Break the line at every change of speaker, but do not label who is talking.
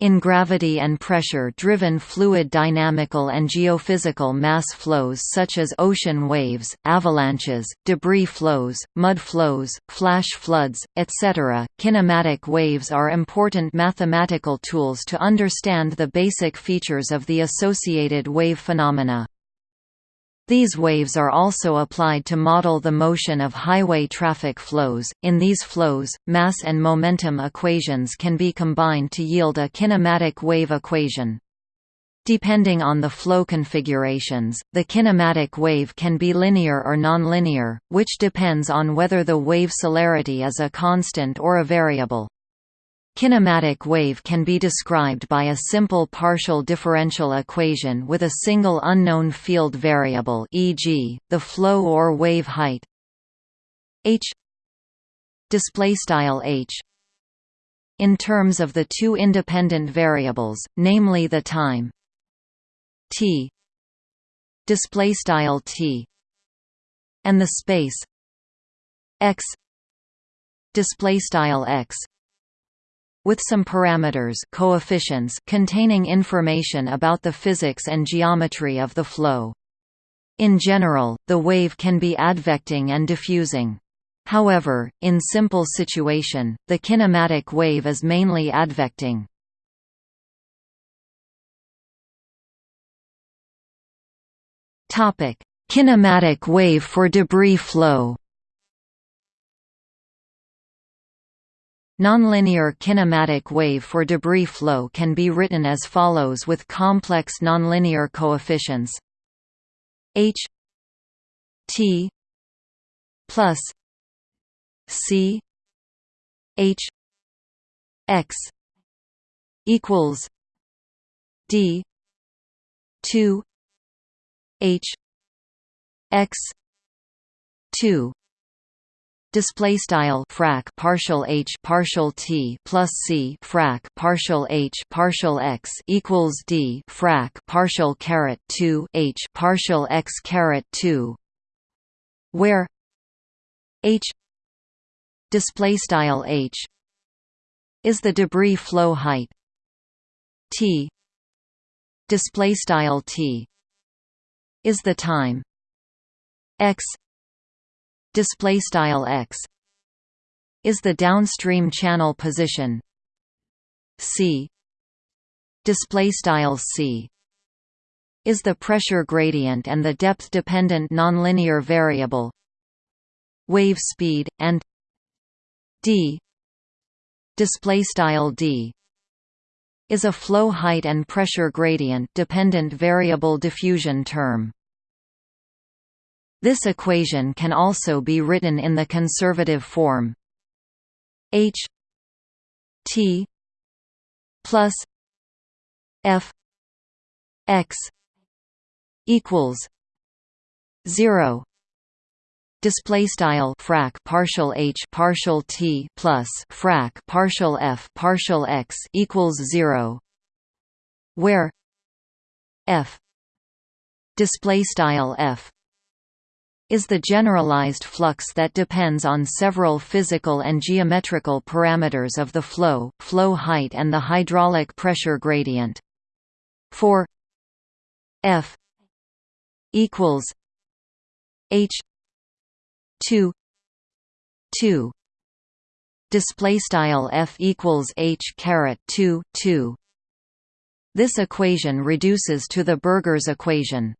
In gravity and pressure-driven fluid dynamical and geophysical mass flows such as ocean waves, avalanches, debris flows, mud flows, flash floods, etc., kinematic waves are important mathematical tools to understand the basic features of the associated wave phenomena. These waves are also applied to model the motion of highway traffic flows. In these flows, mass and momentum equations can be combined to yield a kinematic wave equation. Depending on the flow configurations, the kinematic wave can be linear or nonlinear, which depends on whether the wave celerity is a constant or a variable. Kinematic wave can be described by a simple partial differential equation with a single unknown field variable e.g., the flow or wave height h h in terms of the two independent variables, namely the time t display style t and the space x display style x with some parameters coefficients containing information about the physics and geometry of the flow. In general, the wave can be advecting and diffusing. However, in simple situation, the kinematic wave is mainly advecting. Kinematic wave for debris flow Nonlinear kinematic wave for debris flow can be written as follows with complex nonlinear coefficients. H t plus c h x equals d 2 h x 2 display style frac partial h partial t plus c frac partial h partial x equals d frac partial caret 2 h partial x caret 2 where h display style h is the debris flow height t display style t is the time x display style x is the downstream channel position. C display style c is the pressure gradient and the depth dependent nonlinear variable wave speed and d display style d is a flow height and pressure gradient dependent variable diffusion term this equation can also be written in the conservative form. H t plus f x equals 0 display style frac partial h partial t plus frac partial f partial x equals 0 where f display style f is the generalized flux that depends on several physical and geometrical parameters of the flow, flow height and the hydraulic pressure gradient. For F equals H 2 2 display style F equals H caret 2 2 this equation reduces to the Burgers equation